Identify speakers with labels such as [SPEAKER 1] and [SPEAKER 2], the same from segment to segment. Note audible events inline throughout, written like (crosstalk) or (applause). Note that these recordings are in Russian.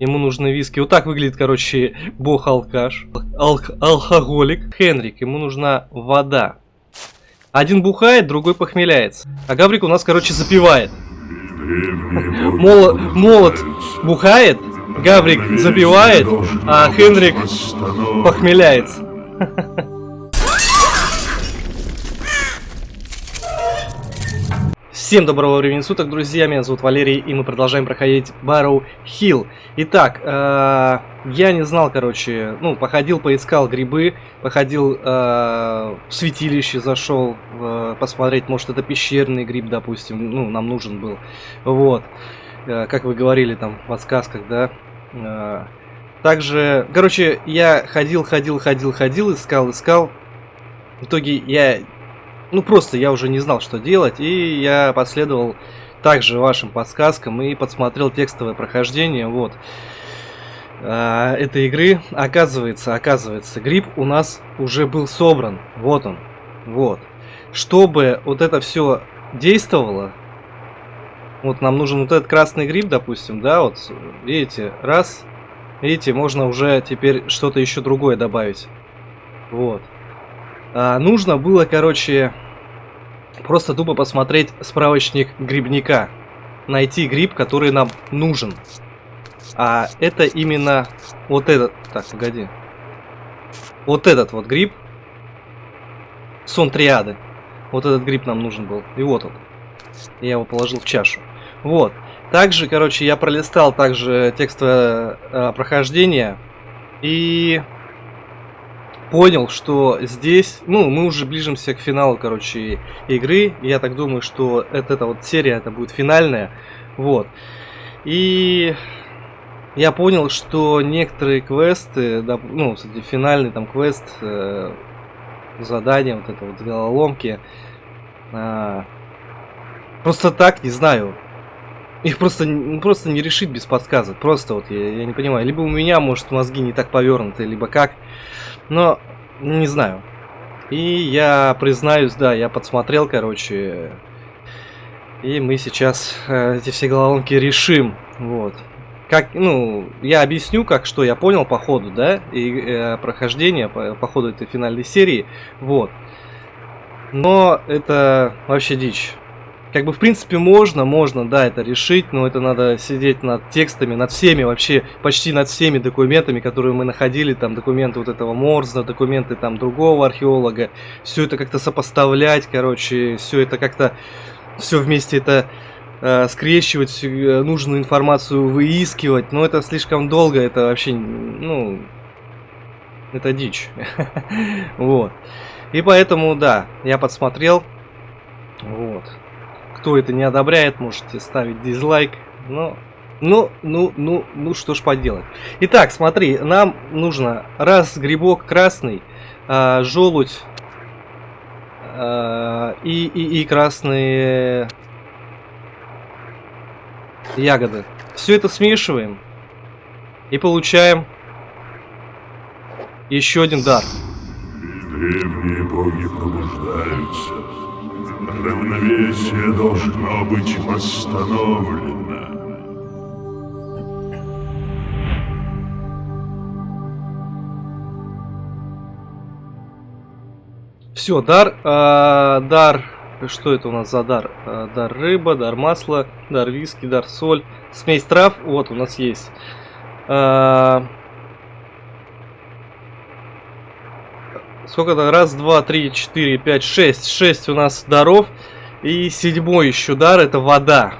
[SPEAKER 1] Ему нужны виски. Вот так выглядит, короче, бог-алкаш. Алк алкоголик. Хенрик, ему нужна вода. Один бухает, другой похмеляется. А Гаврик у нас, короче, запивает. Молот, молот бухает, Гаврик запивает, а Хенрик похмеляется. (laughs) Всем доброго времени суток, друзья, меня зовут Валерий, и мы продолжаем проходить Барроу Хилл. Итак, э, я не знал, короче, ну, походил, поискал грибы, походил э, в святилище, зашел э, посмотреть, может, это пещерный гриб, допустим, ну, нам нужен был, вот, э, как вы говорили там в подсказках, да. Э, также, короче, я ходил, ходил, ходил, ходил, искал, искал, в итоге я ну просто я уже не знал, что делать, и я последовал также вашим подсказкам и подсмотрел текстовое прохождение, вот, э, этой игры. Оказывается, оказывается, гриб у нас уже был собран, вот он, вот. Чтобы вот это все действовало, вот нам нужен вот этот красный гриб, допустим, да, вот, видите, раз, видите, можно уже теперь что-то еще другое добавить, вот. А, нужно было, короче, просто тупо посмотреть справочник грибника. Найти гриб, который нам нужен. А это именно вот этот... Так, погоди. Вот этот вот гриб. Сон триады. Вот этот гриб нам нужен был. И вот он. Я его положил в чашу. Вот. Также, короче, я пролистал также текстовое э, прохождение. И понял, что здесь, ну, мы уже ближимся к финалу, короче, игры. Я так думаю, что это, эта вот серия, это будет финальная. Вот. И я понял, что некоторые квесты, ну, кстати, финальный там квест, э, задание, вот это вот головоломки, э, просто так, не знаю, их просто, ну, просто не решить без подсказок. Просто вот я, я не понимаю. Либо у меня, может, мозги не так повернуты, либо как. Но не знаю. И я признаюсь, да, я подсмотрел, короче. И мы сейчас э, эти все головоломки решим. Вот. Как, ну, я объясню, как что я понял по ходу, да, и э, прохождение по, по ходу этой финальной серии. Вот. Но это вообще дичь. Как бы, в принципе, можно, можно, да, это решить, но это надо сидеть над текстами, над всеми, вообще, почти над всеми документами, которые мы находили, там, документы вот этого Морза, документы там другого археолога, все это как-то сопоставлять, короче, все это как-то, все вместе это э, скрещивать, э, нужную информацию выискивать, но это слишком долго, это вообще, ну, это дичь, (laughs) вот. И поэтому, да, я подсмотрел, вот. Кто это не одобряет, можете ставить дизлайк. Но, ну, ну, ну, ну, что ж поделать. Итак, смотри, нам нужно раз грибок красный, а, желудь а, и, и, и красные ягоды. Все это смешиваем и получаем еще один дар.
[SPEAKER 2] Древние боги пробуждаются. Равновесие должно быть восстановлено.
[SPEAKER 1] Все, дар, э, дар, что это у нас за дар? Э, дар рыба, дар масла, дар виски, дар соль, смесь трав, вот у нас есть. Э, Сколько-то? Раз, два, три, четыре, пять, шесть. Шесть у нас даров. И седьмой еще дар это вода.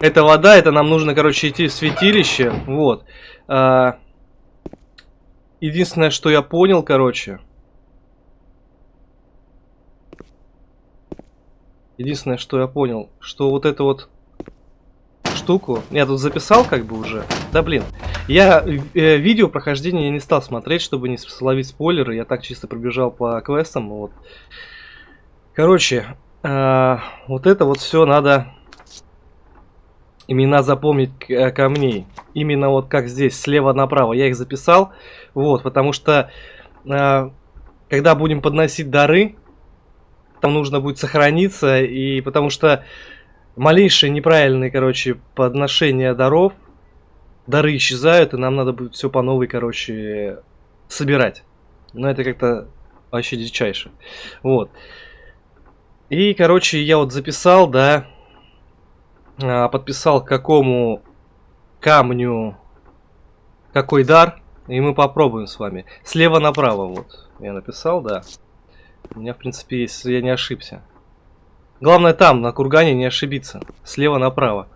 [SPEAKER 1] Это вода, это нам нужно, короче, идти в святилище. Вот. А, единственное, что я понял, короче. Единственное, что я понял, что вот это вот штуку. Я тут записал как бы уже. Да блин. Я э, видео прохождения я не стал смотреть, чтобы не словить спойлеры. Я так чисто пробежал по квестам. Вот. Короче, э, вот это вот все надо имена запомнить э, камней. Именно вот как здесь, слева направо. Я их записал. Вот, потому что э, когда будем подносить дары, там нужно будет сохраниться. И потому что малейшие неправильные, короче, подношения даров дары исчезают, и нам надо будет все по новой, короче, собирать. Но это как-то вообще дичайше. Вот. И, короче, я вот записал, да, а, подписал к какому камню какой дар, и мы попробуем с вами. Слева направо, вот, я написал, да. У меня, в принципе, есть, я не ошибся. Главное там, на кургане, не ошибиться. Слева направо.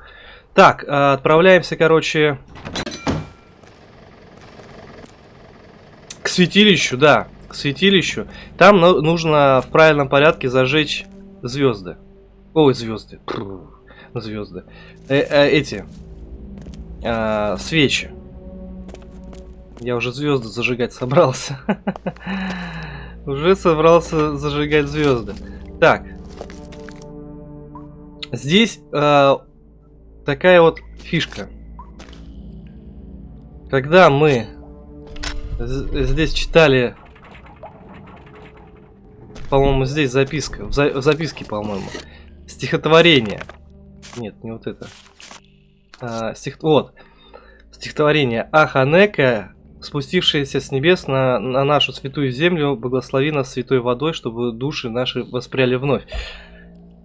[SPEAKER 1] Так, а, отправляемся, короче, к святилищу, да, к святилищу. Там нужно в правильном порядке зажечь звезды. Ой, звезды. Звезды. Э, э, эти. Э, свечи. Я уже звезды зажигать собрался. (laughs) Уже собрался зажигать звезды. Так. Здесь э, такая вот фишка. Когда мы здесь читали, по-моему, здесь записка, в, за, в записке, по-моему, стихотворение. Нет, не вот это. А, стих, вот. Стихотворение Аханека, спустившаяся с небес на, на нашу святую землю, благослови нас святой водой, чтобы души наши воспряли вновь.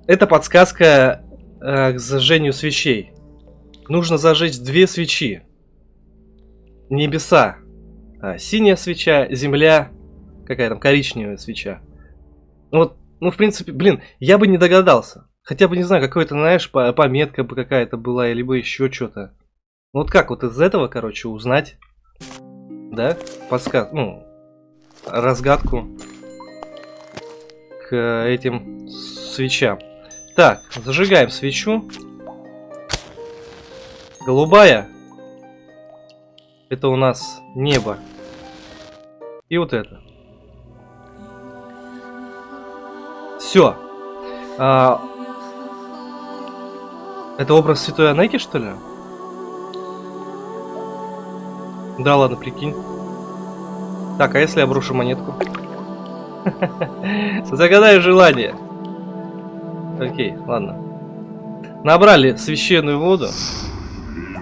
[SPEAKER 1] Это подсказка э, к зажжению свечей. Нужно зажечь две свечи. Небеса. А, синяя свеча, земля, какая там коричневая свеча. Ну вот, ну в принципе, блин, я бы не догадался. Хотя бы, не знаю, какой-то, знаешь, пометка бы какая-то была, либо еще что-то. Ну вот как вот из этого, короче, узнать, да, подсказ, ну, разгадку к этим свечам. Так, зажигаем свечу. Голубая. Это у нас небо. И вот это. Все. А... Это образ святой Анеки, что ли? Да ладно, прикинь. Так, а если я брошу монетку? (laughs) Загадай желание. Окей, ладно. Набрали священную воду.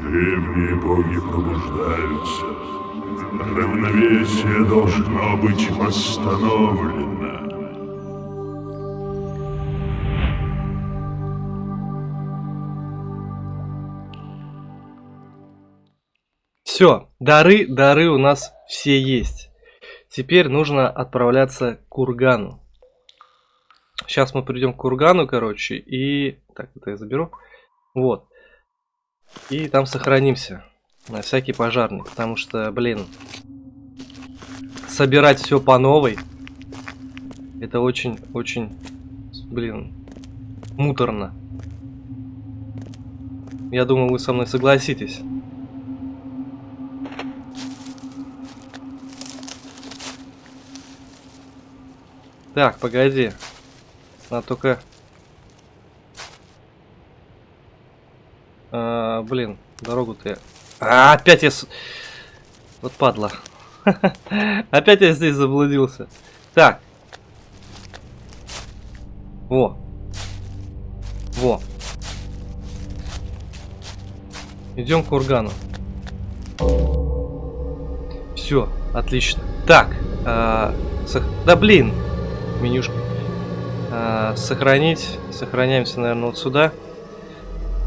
[SPEAKER 2] Древние боги пробуждаются. Равновесие должно быть восстановлено.
[SPEAKER 1] Все, дары, дары у нас все есть. Теперь нужно отправляться к кургану. Сейчас мы придем к кургану, короче, и... Так, это я заберу. Вот. И там сохранимся. На всякий пожарный. Потому что, блин, собирать все по новой. Это очень-очень, блин, муторно. Я думаю, вы со мной согласитесь. Так, погоди. А только... А, блин, дорогу-то я... А, опять я... Вот падла. (laughs) опять я здесь заблудился. Так. Во. Во. Идем к кургану. Все, отлично. Так. А, сох... Да блин, менюшка. А, сохранить. Сохраняемся, наверное, вот сюда.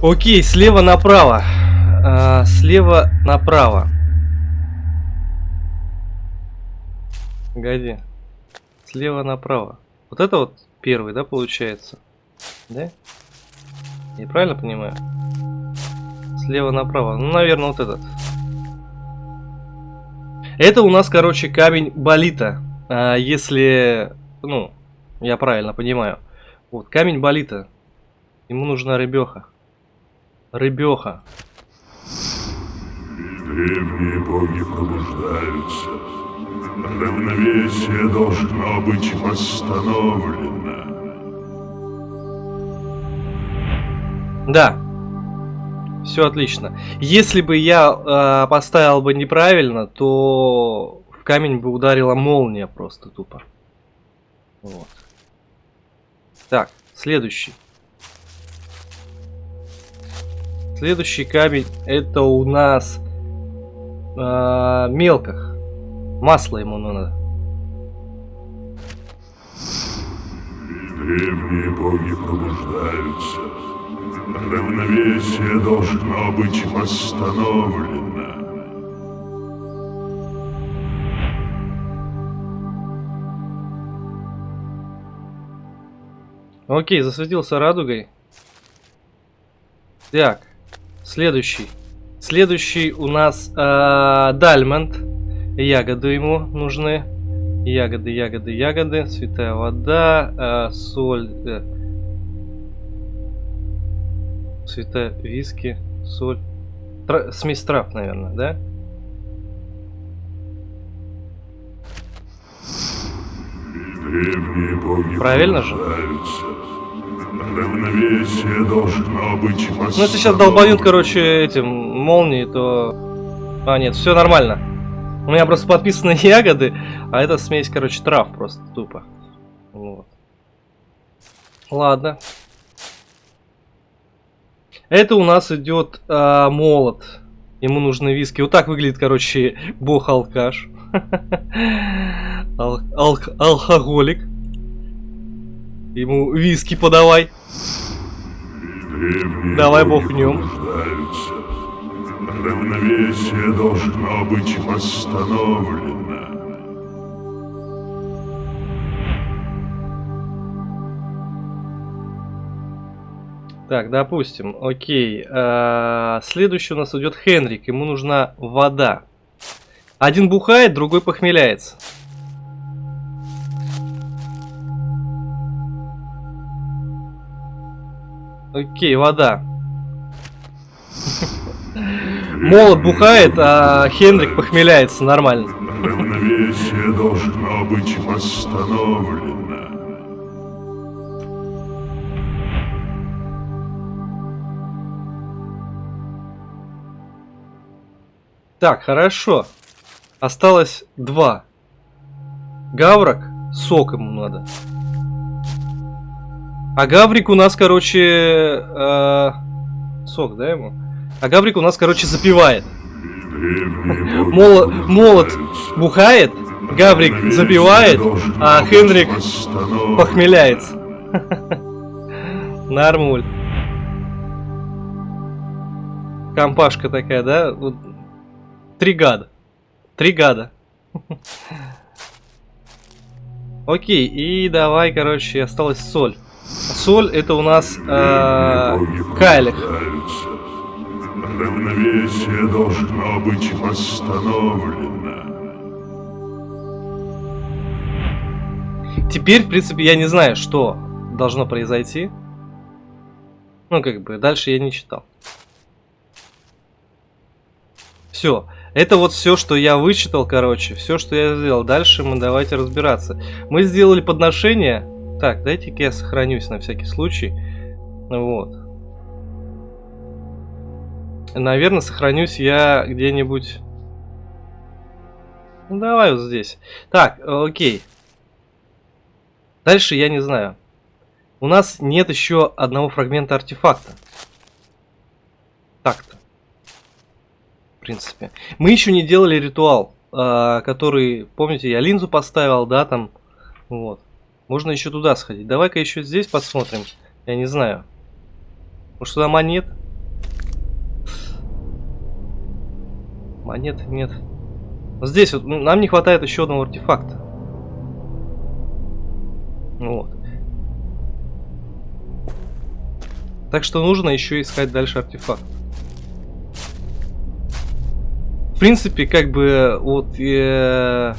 [SPEAKER 1] Окей, слева направо. А, слева направо. Погоди. Слева направо. Вот это вот первый, да, получается? Да? Я правильно понимаю? Слева направо. Ну, наверное, вот этот. Это у нас, короче, камень болита. А, если ну, я правильно понимаю. Вот, камень болита. Ему нужна рыбеха. Рыбеха.
[SPEAKER 2] Древние боги пробуждаются. Равновесие должно быть восстановлено.
[SPEAKER 1] Да. Все отлично. Если бы я э, поставил бы неправильно, то в камень бы ударила молния просто тупо. Вот. Так, следующий. Следующий камень это у нас э, мелках. Масло ему надо.
[SPEAKER 2] Древние боги пробуждаются. Равновесие должно быть восстановлено.
[SPEAKER 1] Окей, засветился радугой. Так, следующий. Следующий у нас э, Дальмонд. Ягоды ему нужны. Ягоды, ягоды, ягоды. Святая вода, э, соль. Э, святая виски, соль. Тра смесь трав, наверное, да?
[SPEAKER 2] Древние боги
[SPEAKER 1] Правильно же?
[SPEAKER 2] Равновесие должно быть.
[SPEAKER 1] Ну, если сейчас долбанют, короче, этим молнией, то... А, нет, все нормально. У меня просто подписаны (laughs) ягоды, а это смесь, короче, трав просто тупо. Вот. Ладно. Это у нас идет а, молот. Ему нужны виски. Вот так выглядит, короче, бог-алкаш. (laughs) Ал- алк- алкоголик. Ему виски подавай.
[SPEAKER 2] Древние
[SPEAKER 1] Давай бухнем.
[SPEAKER 2] Равновесие должно быть восстановлено.
[SPEAKER 1] Так, допустим, окей. А, Следующий у нас идет Хенрик. Ему нужна вода. Один бухает, другой похмеляется. Окей, вода. (laughs) Молот бухает, а Хенрик похмеляется. Нормально.
[SPEAKER 2] Равновесие должно быть восстановлено.
[SPEAKER 1] Так, хорошо. Осталось два. Гаврок, сок ему надо. А Гаврик у нас, короче... э, сок, да, ему? А Гаврик у нас, короче, запивает. Молот, молот бухает, Гаврик запивает, а Хенрик похмеляется. (laughs) Нормуль. Компашка такая, да? Три гада. Три гада. (laughs) Окей, и давай, короче, осталась соль. Соль это у нас э,
[SPEAKER 2] пробуждаются. Равновесие должно быть восстановлено.
[SPEAKER 1] Теперь, в принципе, я не знаю, что должно произойти. Ну, как бы, дальше я не читал. Все. Это вот все, что я вычитал, короче. Все, что я сделал. Дальше мы давайте разбираться. Мы сделали подношение. Так, дайте-ка я сохранюсь на всякий случай. Вот. Наверное, сохранюсь я где-нибудь... Ну, давай вот здесь. Так, окей. Дальше я не знаю. У нас нет еще одного фрагмента артефакта. Так-то. В принципе. Мы еще не делали ритуал, а, который, помните, я линзу поставил, да, там. Вот. Можно еще туда сходить. Давай-ка еще здесь посмотрим. Я не знаю. Может туда монет? Монет нет. Здесь вот нам не хватает еще одного артефакта. Вот. Так что нужно еще искать дальше артефакт. В принципе, как бы, вот, э,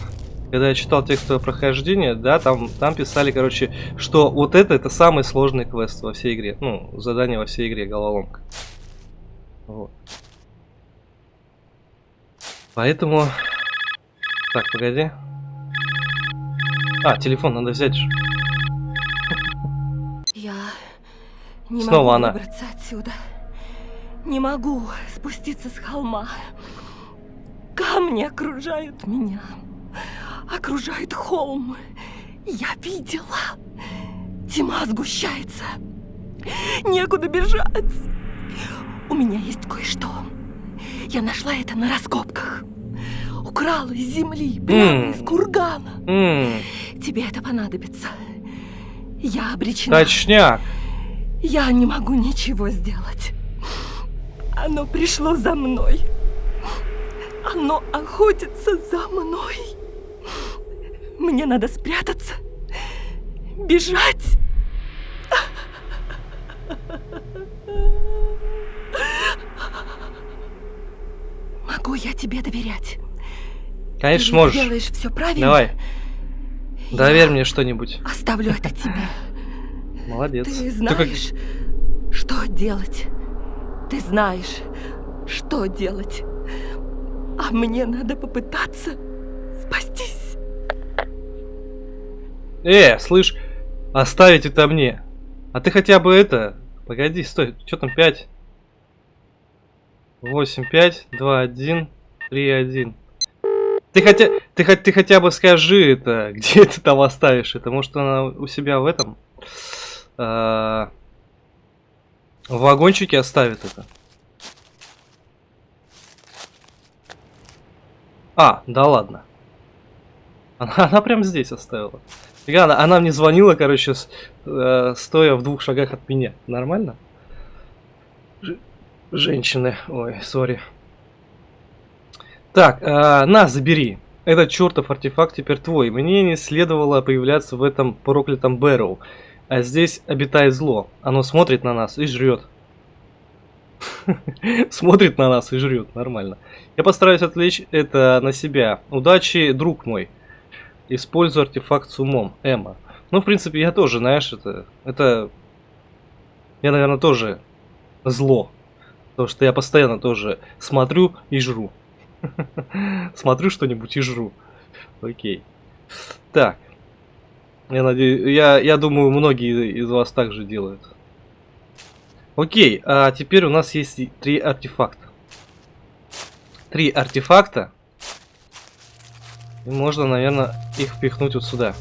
[SPEAKER 1] когда я читал текстовое прохождение, да, там, там писали, короче, что вот это, это самый сложный квест во всей игре. Ну, задание во всей игре, головоломка. Вот. Поэтому... Так, погоди. А, телефон надо взять же.
[SPEAKER 3] Я не
[SPEAKER 1] Снова
[SPEAKER 3] могу
[SPEAKER 1] она.
[SPEAKER 3] выбраться отсюда. Не могу спуститься с холма. Камни окружают меня. Окружает холм. Я видела. Тьма сгущается. Некуда бежать. У меня есть кое-что. Я нашла это на раскопках. украл из земли, прямо
[SPEAKER 1] М.
[SPEAKER 3] из кургана.
[SPEAKER 1] М,
[SPEAKER 3] Тебе это понадобится. Я обречена.
[SPEAKER 1] точняк.
[SPEAKER 3] Я не могу ничего сделать. Оно пришло за мной. Оно охотится за мной. Мне надо спрятаться, бежать. Могу я тебе доверять?
[SPEAKER 1] Конечно,
[SPEAKER 3] Ты
[SPEAKER 1] можешь.
[SPEAKER 3] делаешь все правильно.
[SPEAKER 1] Давай,
[SPEAKER 3] Я
[SPEAKER 1] доверь мне что-нибудь.
[SPEAKER 3] Оставлю это тебе.
[SPEAKER 1] Молодец.
[SPEAKER 3] Ты знаешь, что делать. Ты знаешь, что делать. А мне надо попытаться спастись.
[SPEAKER 1] Э, слышь, оставить это мне. А ты хотя бы это... Погоди, стой, что там 5? 8, 5, 2, 1, 3, 1. Ты хотя, ты, хоть- ты хотя бы скажи это, (laughs) где ты там оставишь это? Может она у себя в этом? А, в вагончике оставит это? А, да ладно. Она, (laughs) она прям здесь оставила. Она, она мне звонила, короче, с- э, стоя в двух шагах от меня. Нормально? Ж- женщины. Ой, сори. Так, э, на, забери. Этот чертов артефакт теперь твой. Мне не следовало появляться в этом проклятом Бэрроу. А здесь обитает зло. Оно смотрит на нас и жрет. (laughs) Смотрит на нас и жрет. Нормально. Я постараюсь отвлечь это на себя. Удачи, друг мой. Используй артефакт с умом. Эмма. Ну, в принципе, я тоже, знаешь, это... Это... Я, наверное, тоже зло. Потому что я постоянно тоже смотрю и жру. (laughs) Смотрю что-нибудь и жру. Окей. Так. Я надеюсь, я, я думаю, многие из вас также делают. Окей, а теперь у нас есть три артефакта. Три артефакта. И можно, наверное, их впихнуть вот сюда.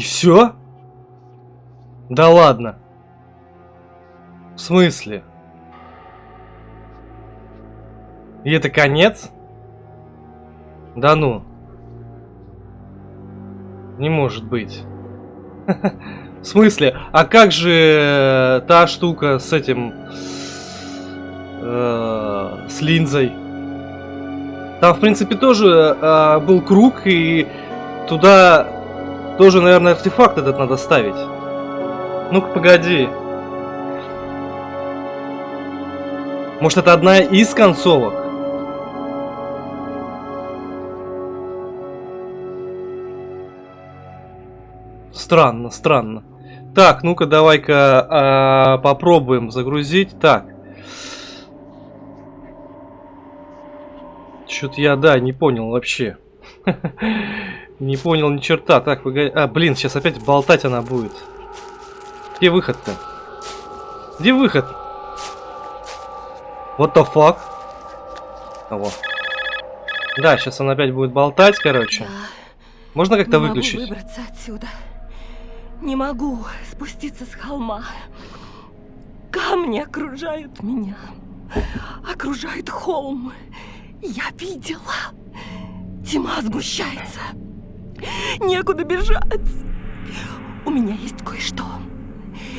[SPEAKER 1] И все? Да ладно. В смысле? И это конец? Да ну. Не может быть. (laughs) В смысле? А как же э, та штука с этим... э, с линзой? Там, в принципе, тоже э, был круг, и туда тоже, наверное, артефакт этот надо ставить. Ну-ка, погоди. Может, это одна из концовок? Странно, странно. Так, ну-ка, давай-ка а, попробуем загрузить. Так. Что-то я, да, не понял вообще. (laughs) Не понял ни черта. Так, погоди. А, блин, сейчас опять болтать она будет. Где выход-то? Где выход? What the fuck? Вот. Да, сейчас она опять будет болтать, короче.
[SPEAKER 3] Я
[SPEAKER 1] Можно как-то
[SPEAKER 3] не могу
[SPEAKER 1] выключить?
[SPEAKER 3] выбраться отсюда. Не могу спуститься с холма. Камни окружают меня. Окружает холм. Я видела. Тьма сгущается. Некуда бежать. У меня есть кое-что.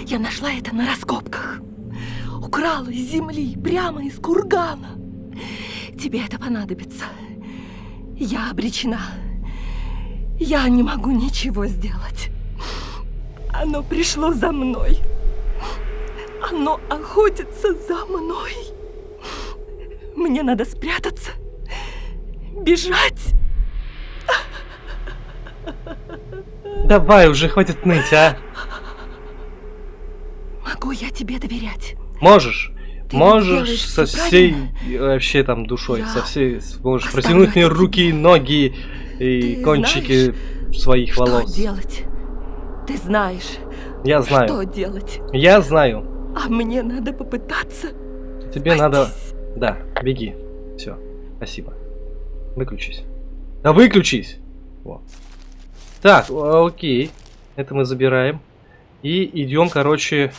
[SPEAKER 3] Я нашла это на раскопках. Украла из земли, прямо из кургана. Тебе это понадобится. Я обречена. Я не могу ничего сделать. Оно пришло за мной. Оно охотится за мной. Мне надо спрятаться, бежать.
[SPEAKER 1] Давай, уже хватит ныть, а?
[SPEAKER 3] Могу я тебе доверять?
[SPEAKER 1] Можешь.
[SPEAKER 3] Ты
[SPEAKER 1] можешь со всей
[SPEAKER 3] правильно.
[SPEAKER 1] вообще там душой,
[SPEAKER 3] Я
[SPEAKER 1] со всей можешь протянуть мне руки и ноги и
[SPEAKER 3] Ты
[SPEAKER 1] кончики своих
[SPEAKER 3] Что
[SPEAKER 1] волос.
[SPEAKER 3] делать? Ты знаешь,
[SPEAKER 1] Я знаю.
[SPEAKER 3] что делать.
[SPEAKER 1] Я знаю.
[SPEAKER 3] А мне надо попытаться.
[SPEAKER 1] Тебе надо.
[SPEAKER 3] спастись.
[SPEAKER 1] Да, беги. Все. Спасибо. Выключись. Да выключись! Во. Так, окей. Это мы забираем. И идем, короче.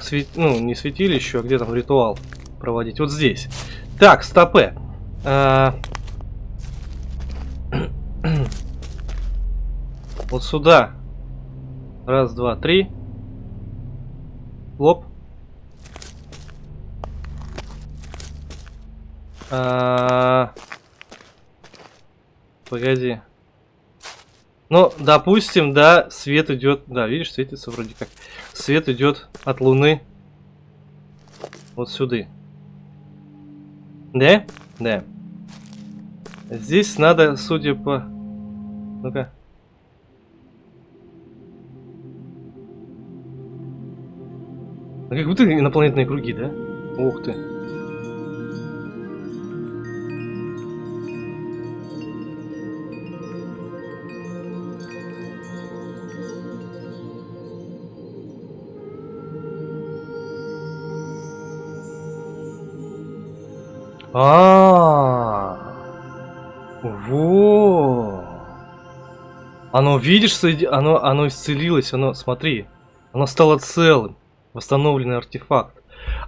[SPEAKER 1] Свет... Ну, не святилище, а где там ритуал проводить. Вот здесь. Так, стопе. А, (clears throat) Вот сюда. Раз, два, три. Лоб. А, Погоди. Ну, допустим, да, свет идет. Да, видишь, светится вроде как. Свет идет от Луны. Вот сюда. Да? Да. Здесь надо, судя по... Ну-ка. Ну, Как будто инопланетные круги, да? Ух ты. А, во. Оно, видишь, оно, оно исцелилось, оно, смотри, оно стало целым, восстановленный артефакт.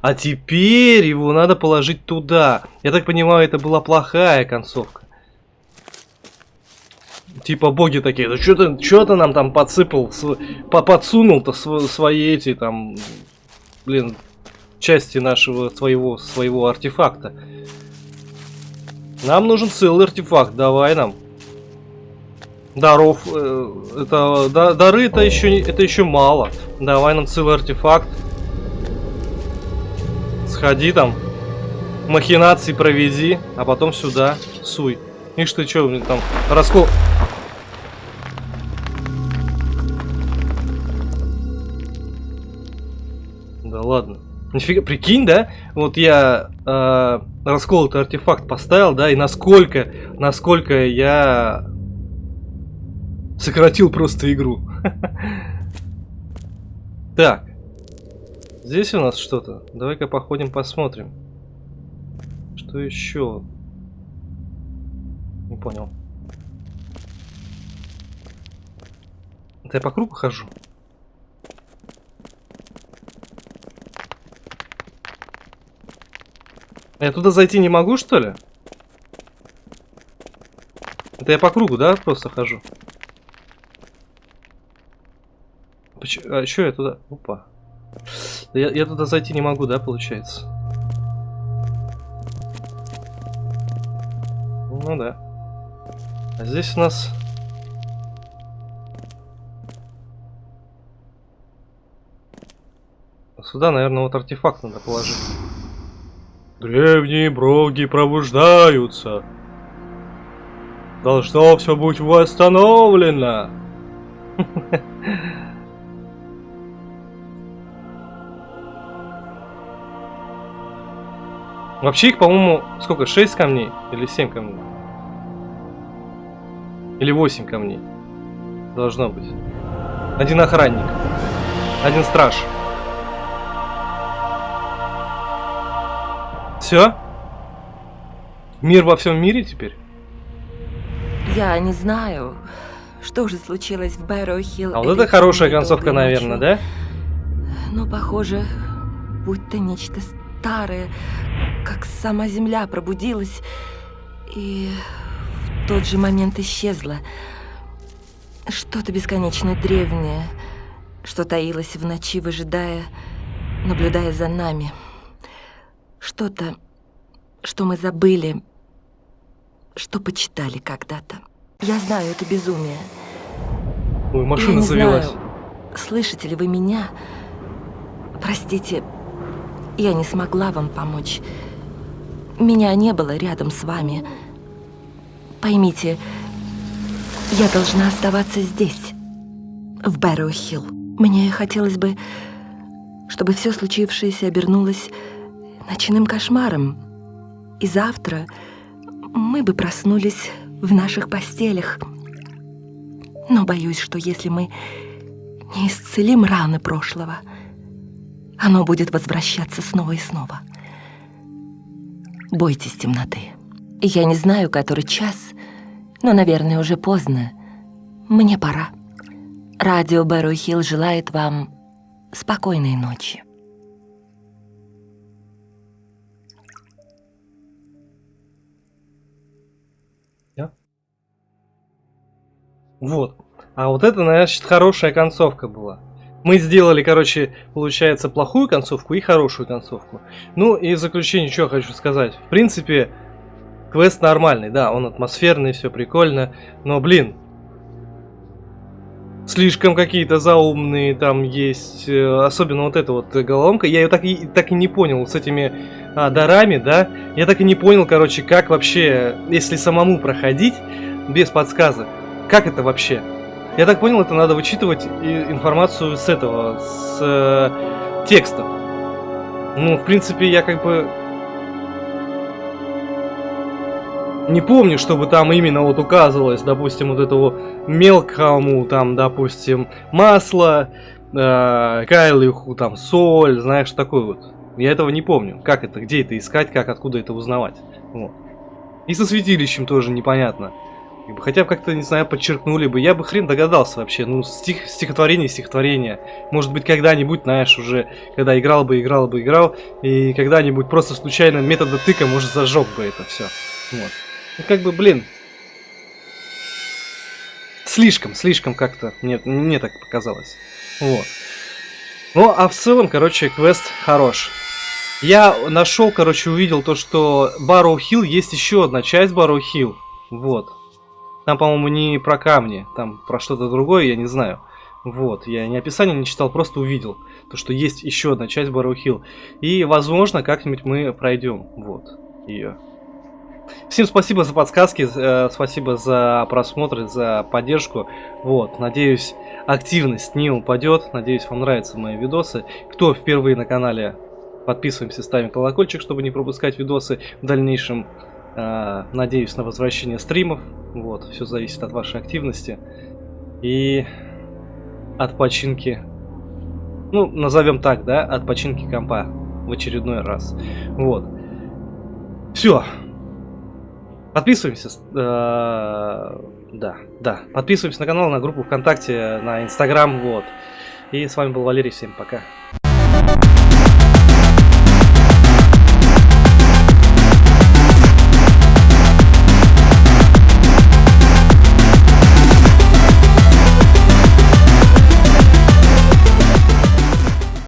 [SPEAKER 1] А теперь его надо положить туда. Я так понимаю, это была плохая концовка. Типа боги такие, да что ты, что ты нам там подсыпал, по- подсунул-то св- свои эти там, блин, части нашего своего своего артефакта. Нам нужен целый артефакт, давай нам. Даров, э, это да- дары это еще это еще мало. Давай нам целый артефакт. Сходи там, махинации проведи, а потом сюда суй. Ишь ты что, там раскол. Да ладно. Нифига, прикинь, да? Вот я э, расколотый артефакт поставил, да, и насколько, насколько я сократил просто игру. (laughs) Так. Здесь у нас что-то. Давай-ка походим, посмотрим. Что еще? Не понял. Это я по кругу хожу? Я туда зайти не могу, что ли? Это я по кругу, да, просто хожу? Поч- А что я туда? Опа. Я, я туда зайти не могу, да, получается? Ну да. А здесь у нас... Сюда, наверное, вот артефакт надо положить. Древние броги пробуждаются. Должно все быть восстановлено. (laughs) Вообще их, по-моему, сколько? 6 камней? Или 7 камней? Или 8 камней? Должно быть. Один охранник. Один страж. Все? Мир во всем мире теперь?
[SPEAKER 3] Я не знаю, что же случилось в Бэрроу-Хилл.
[SPEAKER 1] А вот это хорошая концовка, наверное, да?
[SPEAKER 3] Но, похоже, будто нечто старое, как сама земля пробудилась и в тот же момент исчезло. Что-то бесконечно древнее, что таилось в ночи, выжидая, наблюдая за нами. Что-то, что мы забыли, что почитали когда-то. Я знаю, это безумие.
[SPEAKER 1] Ой,
[SPEAKER 3] Я
[SPEAKER 1] машина
[SPEAKER 3] не
[SPEAKER 1] завелась.
[SPEAKER 3] знаю, слышите ли вы меня? Простите, я не смогла вам помочь. Меня не было рядом с вами. Поймите, Я должна оставаться здесь, в Бэрроу-Хилл. Мне хотелось бы, чтобы все случившееся обернулось ночным кошмаром. И завтра мы бы проснулись в наших постелях. Но боюсь, что если мы не исцелим раны прошлого, оно будет возвращаться снова и снова. Бойтесь темноты. Я не знаю, который час, но, наверное, уже поздно. Мне пора. Радио Бэрроу Хилл желает вам спокойной ночи.
[SPEAKER 1] Вот. А вот это, значит, хорошая концовка была. Мы сделали, короче, получается, плохую концовку и хорошую концовку. Ну и в заключение, что хочу сказать. В принципе, квест нормальный, да, он атмосферный, все прикольно. Но, блин, слишком какие-то заумные там есть. Э, особенно вот эта вот головоломка. Я ее так и, так и не понял с этими а, дарами, да. Я так и не понял, короче, как вообще, если самому проходить без подсказок. Как это вообще? Я так понял, это надо вычитывать информацию с этого, с э, текста. Ну, в принципе, я как бы не помню, чтобы там именно вот указывалось, допустим, вот этого мелкому, там, допустим, масло, э, кайлиху, там, соль, знаешь, такой вот. Я этого не помню. Как это, где это искать, как, откуда это узнавать. Вот. И со святилищем тоже непонятно. Хотя бы как-то, не знаю, подчеркнули бы. Я бы хрен догадался вообще. Ну, стих, стихотворение, стихотворение. Может быть, когда-нибудь, знаешь, уже, когда играл бы, играл бы, играл, и когда-нибудь просто случайно метода тыка, может, зажег бы это все. Вот. Ну, как бы, блин. Слишком, слишком как-то, мне, мне так показалось. Вот. Ну, а в целом, короче, квест хорош. Я нашел, короче, увидел то, что Барроу Хилл есть еще одна часть Барроу Хилл. Вот. Там, по-моему, не про камни, там про что-то другое, я не знаю. Вот, я ни описание не читал, просто увидел, то, что есть еще одна часть Барроу Хилл. И, возможно, как-нибудь мы пройдем, вот, ее. Всем спасибо за подсказки, э, спасибо за просмотр, за поддержку. Вот, надеюсь, активность не упадет. Надеюсь, вам нравятся мои видосы. Кто впервые на канале, подписываемся, ставим колокольчик, чтобы не пропускать видосы в дальнейшем. Э, надеюсь на возвращение стримов. Вот, все зависит от вашей активности. И от починки, ну, назовем так, да, от починки компа в очередной раз. Вот. Все. Подписываемся. Э, да, да. Подписываемся на канал, на группу ВКонтакте, на Инстаграм, вот. И с вами был Валерий, всем пока.